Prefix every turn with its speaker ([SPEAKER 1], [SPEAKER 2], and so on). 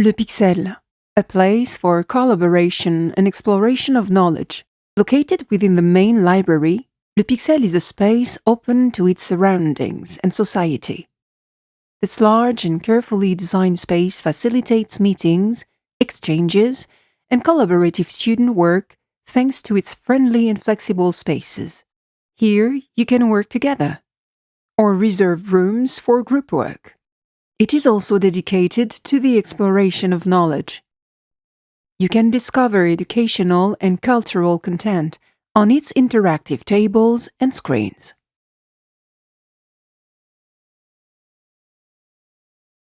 [SPEAKER 1] Le Pixel, a place for collaboration and exploration of knowledge. Located within the main library, Le Pixel is a space open to its surroundings and society. This large and carefully designed space facilitates meetings, exchanges, and collaborative student work thanks to its friendly and flexible spaces. Here, you can work together or reserve rooms for group work. It is also dedicated to the exploration of knowledge. You can discover educational and cultural content on its interactive tables and screens.